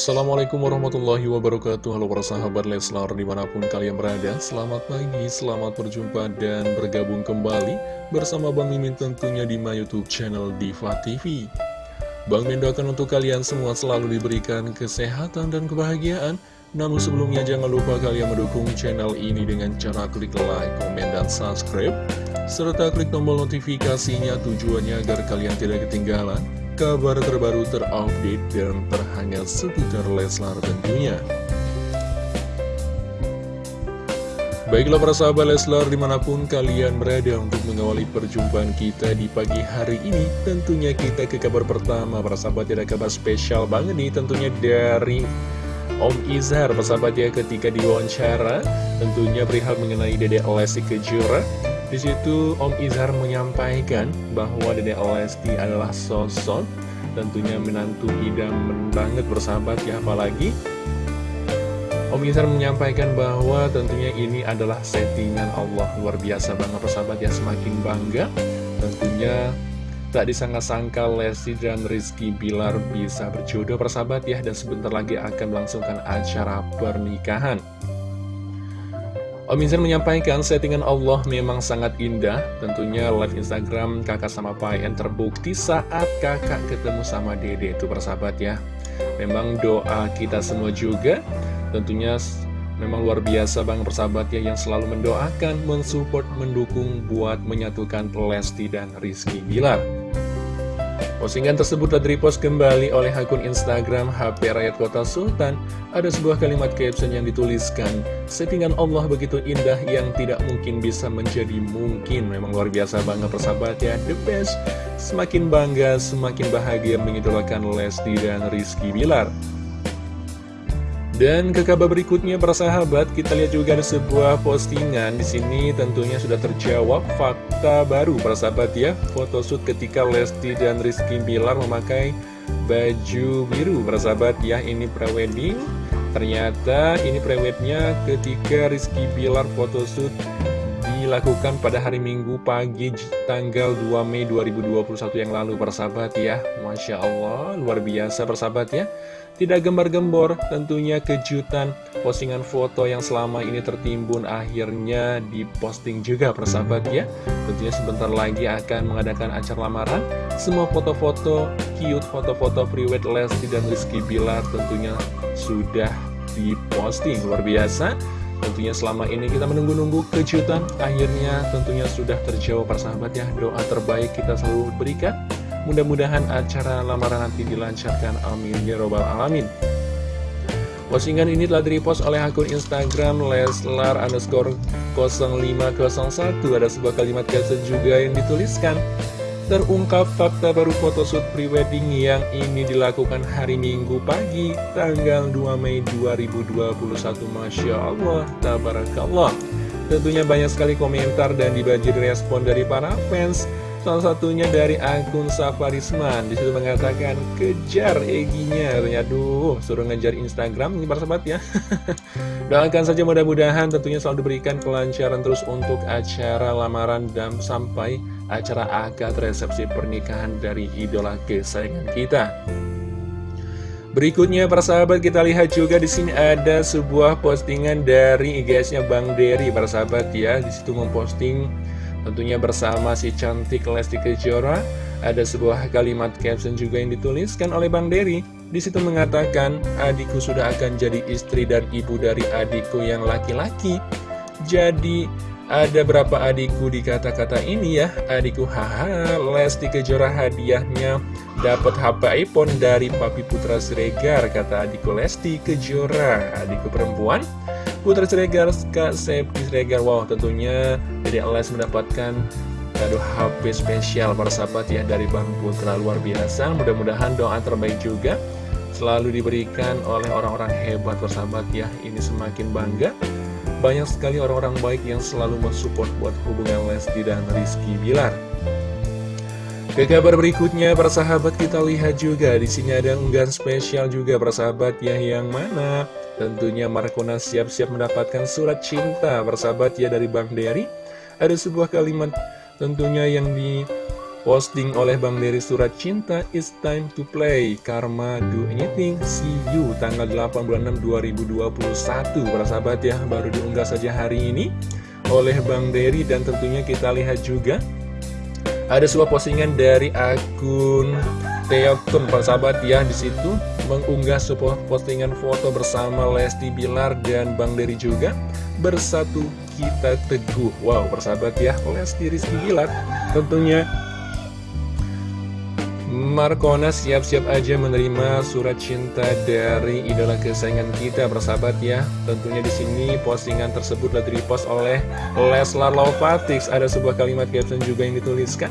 Assalamualaikum warahmatullahi wabarakatuh. Halo para sahabat Leslar di mana pun kalian berada Selamat pagi, selamat berjumpa dan bergabung kembali Bersama Bang Mimin tentunya di my youtube channel Diva TV Bang Mimin doakan untuk kalian semua selalu diberikan kesehatan dan kebahagiaan. Namun sebelumnya jangan lupa kalian mendukung channel ini dengan cara klik like, komen, dan subscribe. Serta klik tombol notifikasinya tujuannya agar kalian tidak ketinggalan kabar terbaru terupdate dan terhangat seputar Leslar tentunya. Baiklah para sahabat Leslar di mana pun kalian berada untuk mengawali perjumpaan kita di pagi hari ini Tentunya kita ke kabar pertama. Para sahabat ada kabar spesial banget nih tentunya dari Om Izhar sahabat ya ketika diwawancara. Tentunya perihal mengenai Dede Lesti Kejora di situ Om Izhar menyampaikan bahwa Dede Lesti adalah sosok tentunya menantu idaman banget bersahabat ya apalagi Om Izhar menyampaikan bahwa tentunya ini adalah settingan Allah. Luar biasa banget persahabat ya semakin bangga tentunya tak disangka-sangka Lesti dan Rizky Bilar bisa berjodoh persahabat ya dan sebentar lagi akan melangsungkan acara pernikahan Om Insan menyampaikan settingan Allah memang sangat indah. Tentunya live Instagram kakak sama Payan terbukti saat kakak ketemu sama dede. Itu persahabat ya. Memang doa kita semua juga Tentunya memang luar biasa bang persahabat ya Yang selalu mendoakan, mensupport, mendukung buat menyatukan Lesti dan Rizky Bilar Postingan tersebut telah repost kembali oleh akun Instagram HP Rakyat Kota Sultan. Ada sebuah kalimat caption yang dituliskan, Settingan Allah begitu indah yang tidak mungkin bisa menjadi mungkin. Memang luar biasa banget persahabat ya, the best. Semakin bangga, semakin bahagia mengidolakan Lesti dan Rizky Bilar. Dan ke kabar berikutnya para sahabat, kita lihat juga ada sebuah postingan di sini tentunya sudah terjawab fakta baru para sahabat ya. Photoshoot ketika Lesti dan Rizky Bilar memakai baju biru para sahabat ya. Ini prewedding. Ternyata ini prewednya ketika Rizky Bilar photoshoot dilakukan pada hari Minggu pagi tanggal 2 Mei 2021 yang lalu persahabat ya. Masya Allah luar biasa persahabat ya. Tidak gembar-gembor tentunya kejutan postingan foto yang selama ini tertimbun akhirnya diposting juga persahabat ya. Tentunya sebentar lagi akan mengadakan acara lamaran. Semua foto-foto cute, foto-foto prewed Lesti dan Rizky Bilar tentunya sudah diposting luar biasa Tentunya selama ini kita menunggu-nunggu kejutan. Akhirnya tentunya sudah terjawab persahabat ya. Doa terbaik kita selalu berikan. Mudah-mudahan acara lamaran nanti dilancarkan. Amin. Ya robbal alamin. Postingan ini telah direpost oleh akun Instagram Leslar underscore 0501 Ada sebuah kalimat caption juga yang dituliskan Terungkap fakta baru photoshoot prewedding yang ini dilakukan hari Minggu pagi, tanggal 2 Mei 2021. Masya Allah, tabarakallah. Tentunya banyak sekali komentar dan dibanjiri respon dari para fans. Salah satunya dari akun Safarisman Di situ mengatakan kejar Eginya Aduh suruh ngejar Instagram ini para sahabat ya Doakan saja mudah-mudahan tentunya selalu diberikan kelancaran terus untuk acara lamaran dan sampai acara akad resepsi pernikahan dari idola kesayangan kita. Berikutnya para sahabat kita lihat juga di sini ada sebuah postingan dari IGS-nya Bang Dery para sahabat ya. Di situ memposting tentunya bersama si cantik Lesti Kejora. Ada sebuah kalimat caption juga yang dituliskan oleh Bang Dery. Di situ mengatakan, adikku sudah akan jadi istri dan ibu dari adikku yang laki-laki. Jadi ada berapa adikku di kata-kata ini ya? Adikku haha Lesti Kejora hadiahnya. Dapat HP iPhone dari Papi Putra Siregar Kata adikku Lesti Kejora. Adikku perempuan Putra Siregar Kak Septi Siregar. Wow tentunya jadi Les mendapatkan kado HP spesial para sahabat ya dari Bang Putra. Luar biasa. Mudah-mudahan doa terbaik juga selalu diberikan oleh orang-orang hebat persahabat ya. Ini semakin bangga banyak sekali orang-orang baik yang selalu mensupport buat hubungan Lesti dan Rizky Bilar. Ke kabar berikutnya, persahabat kita lihat juga di sini ada unggahan spesial juga persahabat ya yang mana tentunya Markona siap-siap mendapatkan surat cinta persahabat ya dari Bang Dery. Ada sebuah kalimat tentunya yang di Posting oleh Bang Dery Surat Cinta It's time to play. Karma do anything See you. Tanggal 8 bulan 6 2021 Para sahabat ya Baru diunggah saja hari ini Oleh Bang Dery Dan tentunya kita lihat juga Ada sebuah postingan dari akun Teokun Para sahabat ya di situ mengunggah sebuah postingan foto bersama Lesti Bilar dan Bang Dery juga Bersatu kita teguh. Wow persahabat ya Lesti Rizky Bilar Tentunya Markona siap-siap aja menerima surat cinta dari idola kesayangan kita bersahabat ya. Tentunya di sini postingan tersebut telah repost oleh Leslar Lovatix. Ada sebuah kalimat caption juga yang dituliskan.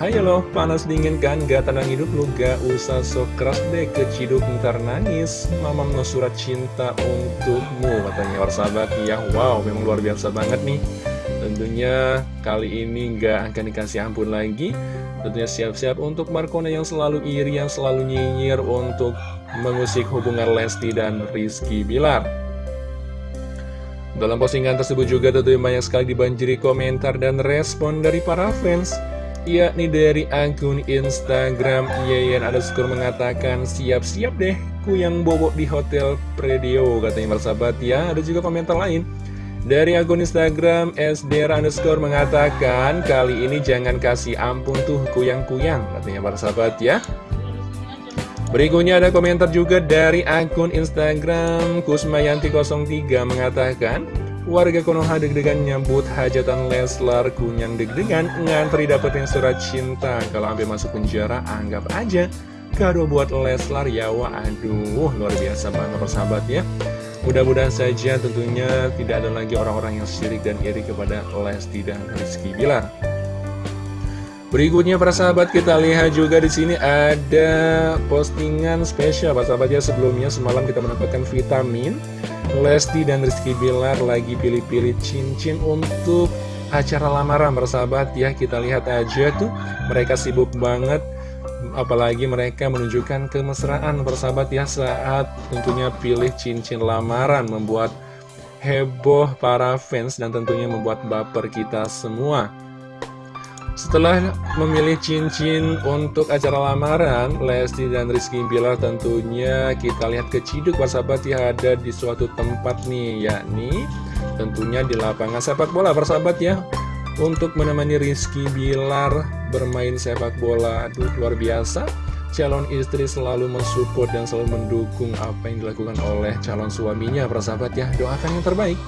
Hai lo, panas dingin kan? Gak tenang hidup lu, gak usah sok keras deh keciduk ntar nangis. Mama mau surat cinta untukmu katanya bersahabat ya. Wow, memang luar biasa banget nih. Tentunya kali ini gak akan dikasih ampun lagi. Tentunya siap-siap untuk Markona yang selalu iri, yang selalu nyinyir untuk mengusik hubungan Lesti dan Rizky Bilar. Dalam postingan tersebut juga tentunya banyak sekali dibanjiri komentar dan respon dari para fans yakni dari akun Instagram Yeyen skor mengatakan siap-siap deh ku yang bobok di Hotel Predio katanya bersahabat ya ada juga komentar lain dari akun Instagram SDR underscore mengatakan Kali ini jangan kasih ampun tuh kuyang-kuyang Katanya para sahabat ya. Berikutnya ada komentar juga dari akun Instagram Kusmayanti03 mengatakan Warga Konoha deg-degan nyambut hajatan Leslar kunyang deg-degan ngantri dapetin surat cinta. Kalau sampai masuk penjara anggap aja kado buat Leslar ya wah aduh luar biasa banget persahabat ya Mudah-mudahan saja tentunya tidak ada lagi orang-orang yang sirik dan iri kepada Lesti dan Rizky Bilar. Berikutnya para sahabat kita lihat juga di sini ada postingan spesial. Para sahabat ya sebelumnya semalam kita mendapatkan vitamin. Lesti dan Rizky Bilar lagi pilih-pilih cincin untuk acara lamaran para sahabat. Ya kita lihat aja tuh. Mereka sibuk banget apalagi mereka menunjukkan kemesraan bersahabat ya saat tentunya pilih cincin lamaran membuat heboh para fans dan tentunya membuat baper kita semua. Setelah memilih cincin untuk acara lamaran, Lesti dan Rizky Bilar tentunya kita lihat keciduk persahabat ya ada di suatu tempat nih, yakni tentunya di lapangan sepak bola persahabat ya untuk menemani Rizky Bilar bermain sepak bola. Aduh, luar biasa. Calon istri selalu mensupport dan selalu mendukung apa yang dilakukan oleh calon suaminya, persahabat ya. Doakan yang terbaik.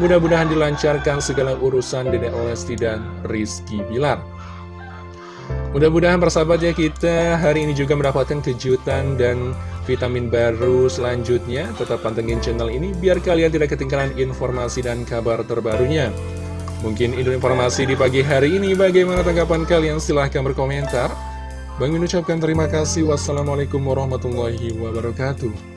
Mudah-mudahan dilancarkan segala urusan Dedek Lesti dan Rizky Bilar. Mudah-mudahan persahabat ya kita hari ini juga mendapatkan kejutan dan vitamin baru selanjutnya. Tetap pantengin channel ini biar kalian tidak ketinggalan informasi dan kabar terbarunya. Mungkin itu informasi di pagi hari ini. Bagaimana tanggapan kalian? Silahkan berkomentar. Bang mengucapkan terima kasih. Wassalamualaikum warahmatullahi wabarakatuh.